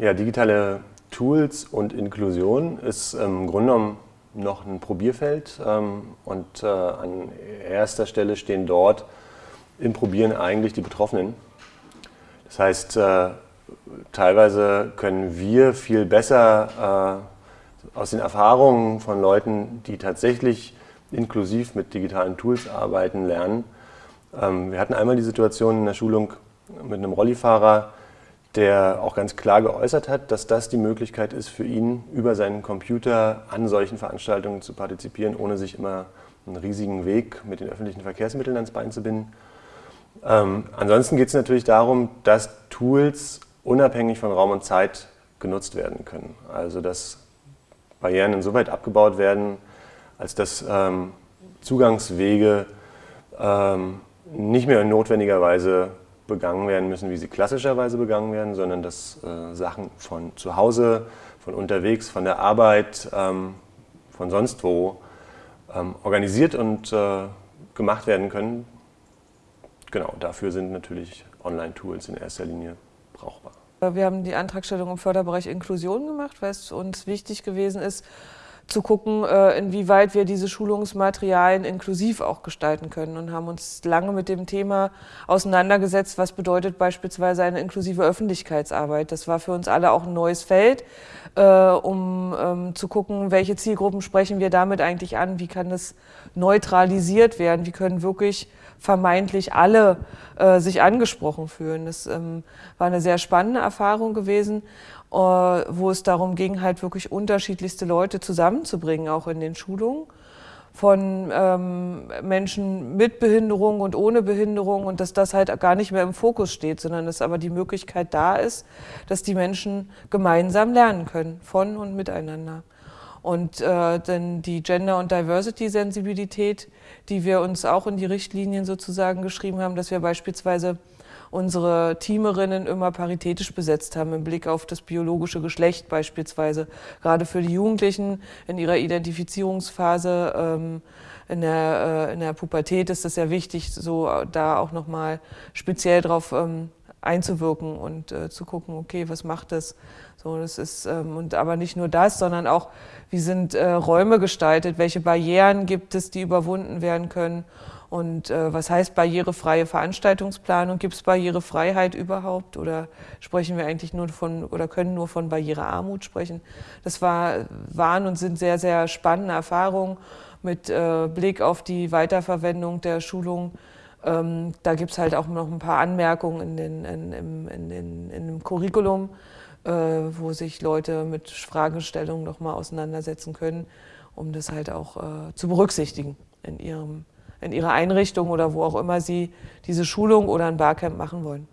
Ja, digitale Tools und Inklusion ist im Grunde genommen noch ein Probierfeld ähm, und äh, an erster Stelle stehen dort im Probieren eigentlich die Betroffenen. Das heißt, äh, teilweise können wir viel besser äh, aus den Erfahrungen von Leuten, die tatsächlich inklusiv mit digitalen Tools arbeiten, lernen. Ähm, wir hatten einmal die Situation in der Schulung mit einem Rollifahrer, der auch ganz klar geäußert hat, dass das die Möglichkeit ist für ihn, über seinen Computer an solchen Veranstaltungen zu partizipieren, ohne sich immer einen riesigen Weg mit den öffentlichen Verkehrsmitteln ans Bein zu binden. Ähm, ansonsten geht es natürlich darum, dass Tools unabhängig von Raum und Zeit genutzt werden können. Also dass Barrieren insoweit abgebaut werden, als dass ähm, Zugangswege ähm, nicht mehr notwendigerweise begangen werden müssen, wie sie klassischerweise begangen werden, sondern dass äh, Sachen von zu Hause, von unterwegs, von der Arbeit, ähm, von sonst wo ähm, organisiert und äh, gemacht werden können. Genau, dafür sind natürlich Online-Tools in erster Linie brauchbar. Wir haben die Antragstellung im Förderbereich Inklusion gemacht, weil es uns wichtig gewesen ist, zu gucken, äh, inwieweit wir diese Schulungsmaterialien inklusiv auch gestalten können und haben uns lange mit dem Thema auseinandergesetzt, was bedeutet beispielsweise eine inklusive Öffentlichkeitsarbeit. Das war für uns alle auch ein neues Feld, äh, um ähm, zu gucken, welche Zielgruppen sprechen wir damit eigentlich an, wie kann das neutralisiert werden, wie können wirklich vermeintlich alle äh, sich angesprochen fühlen. Das ähm, war eine sehr spannende Erfahrung gewesen wo es darum ging, halt wirklich unterschiedlichste Leute zusammenzubringen, auch in den Schulungen von ähm, Menschen mit Behinderung und ohne Behinderung und dass das halt gar nicht mehr im Fokus steht, sondern dass aber die Möglichkeit da ist, dass die Menschen gemeinsam lernen können, von und miteinander. Und äh, denn die Gender- und Diversity-Sensibilität, die wir uns auch in die Richtlinien sozusagen geschrieben haben, dass wir beispielsweise unsere Teamerinnen immer paritätisch besetzt haben, im Blick auf das biologische Geschlecht beispielsweise. Gerade für die Jugendlichen in ihrer Identifizierungsphase ähm, in der, äh, in der Pubertät ist es sehr wichtig, so äh, da auch nochmal speziell drauf ähm, einzuwirken und äh, zu gucken, okay, was macht das? So, das ist ähm, und aber nicht nur das, sondern auch, wie sind äh, Räume gestaltet, welche Barrieren gibt es, die überwunden werden können und äh, was heißt barrierefreie Veranstaltungsplanung? Gibt es Barrierefreiheit überhaupt oder sprechen wir eigentlich nur von oder können nur von Barrierearmut sprechen? Das war, waren und sind sehr, sehr spannende Erfahrungen mit äh, Blick auf die Weiterverwendung der Schulung. Ähm, da gibt es halt auch noch ein paar Anmerkungen in, den, in, in, in, in, dem Curriculum, äh, wo sich Leute mit Fragestellungen nochmal auseinandersetzen können, um das halt auch äh, zu berücksichtigen in ihrem in ihrer Einrichtung oder wo auch immer sie diese Schulung oder ein Barcamp machen wollen.